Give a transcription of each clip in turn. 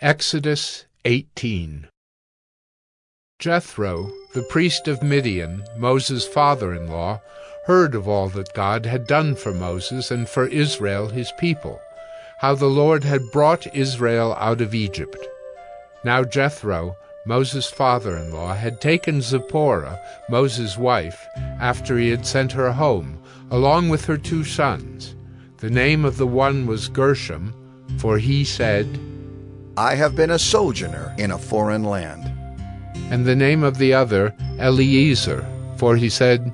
Exodus 18 Jethro, the priest of Midian, Moses' father-in-law, heard of all that God had done for Moses and for Israel his people, how the Lord had brought Israel out of Egypt. Now Jethro, Moses' father-in-law, had taken Zipporah, Moses' wife, after he had sent her home, along with her two sons. The name of the one was Gershom, for he said, I have been a sojourner in a foreign land. And the name of the other, Eliezer, for he said,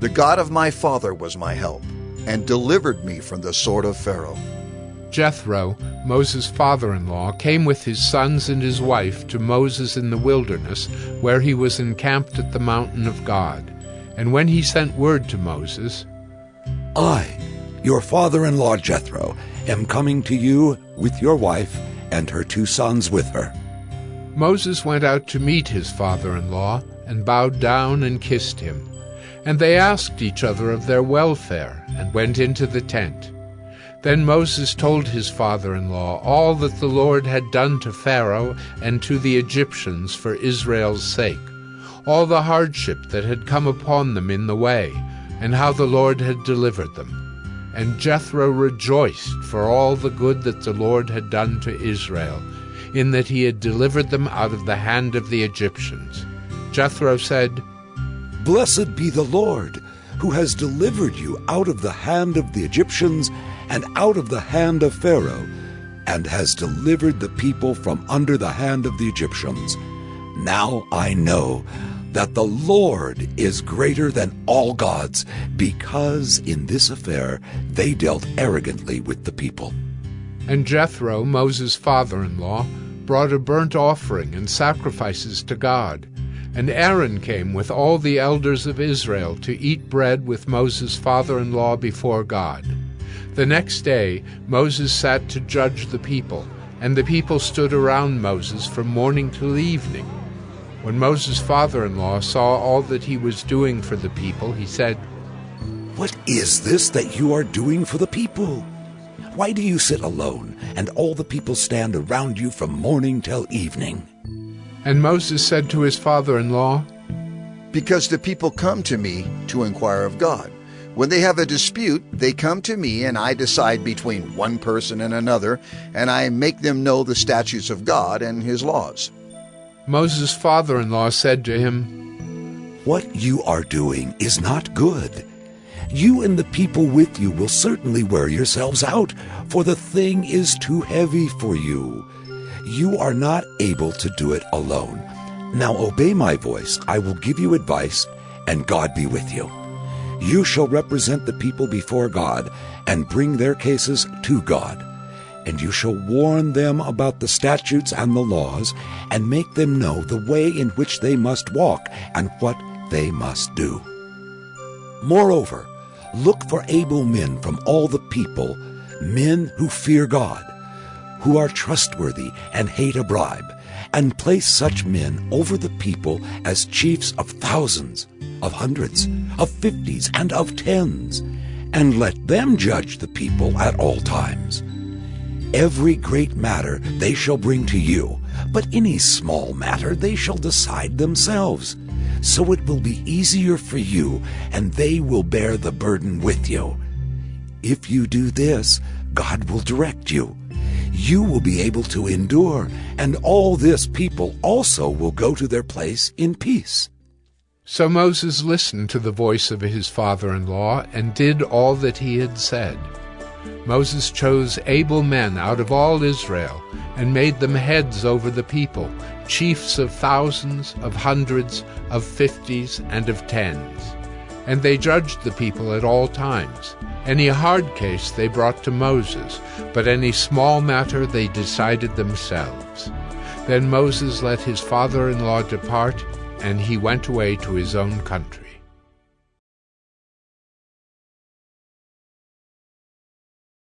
The God of my father was my help, and delivered me from the sword of Pharaoh. Jethro, Moses' father-in-law, came with his sons and his wife to Moses in the wilderness, where he was encamped at the mountain of God. And when he sent word to Moses, I, your father-in-law Jethro, am coming to you with your wife and her two sons with her. Moses went out to meet his father-in-law, and bowed down and kissed him. And they asked each other of their welfare, and went into the tent. Then Moses told his father-in-law all that the Lord had done to Pharaoh and to the Egyptians for Israel's sake, all the hardship that had come upon them in the way, and how the Lord had delivered them. And Jethro rejoiced for all the good that the Lord had done to Israel, in that he had delivered them out of the hand of the Egyptians. Jethro said, Blessed be the Lord, who has delivered you out of the hand of the Egyptians and out of the hand of Pharaoh, and has delivered the people from under the hand of the Egyptians. Now I know that the Lord is greater than all gods, because in this affair they dealt arrogantly with the people. And Jethro, Moses' father-in-law, brought a burnt offering and sacrifices to God. And Aaron came with all the elders of Israel to eat bread with Moses' father-in-law before God. The next day Moses sat to judge the people, and the people stood around Moses from morning till evening. When Moses' father-in-law saw all that he was doing for the people, he said, What is this that you are doing for the people? Why do you sit alone, and all the people stand around you from morning till evening? And Moses said to his father-in-law, Because the people come to me to inquire of God. When they have a dispute, they come to me, and I decide between one person and another, and I make them know the statutes of God and his laws. Moses' father-in-law said to him, What you are doing is not good. You and the people with you will certainly wear yourselves out, for the thing is too heavy for you. You are not able to do it alone. Now obey my voice. I will give you advice, and God be with you. You shall represent the people before God, and bring their cases to God and you shall warn them about the statutes and the laws, and make them know the way in which they must walk and what they must do. Moreover, look for able men from all the people, men who fear God, who are trustworthy and hate a bribe, and place such men over the people as chiefs of thousands, of hundreds, of fifties, and of tens, and let them judge the people at all times. Every great matter they shall bring to you, but any small matter they shall decide themselves. So it will be easier for you, and they will bear the burden with you. If you do this, God will direct you. You will be able to endure, and all this people also will go to their place in peace. So Moses listened to the voice of his father-in-law and did all that he had said. Moses chose able men out of all Israel, and made them heads over the people, chiefs of thousands, of hundreds, of fifties, and of tens. And they judged the people at all times. Any hard case they brought to Moses, but any small matter they decided themselves. Then Moses let his father-in-law depart, and he went away to his own country.